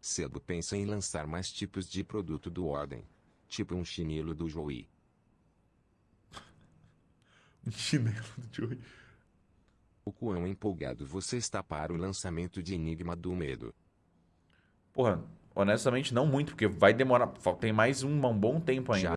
Cedo pensa em lançar mais tipos de produto do Ordem. Tipo um chinelo do Joey. Um chinelo do Joey. O quão empolgado você está para o lançamento de Enigma do Medo? Porra, honestamente não muito, porque vai demorar. Tem mais um, um bom tempo ainda. Já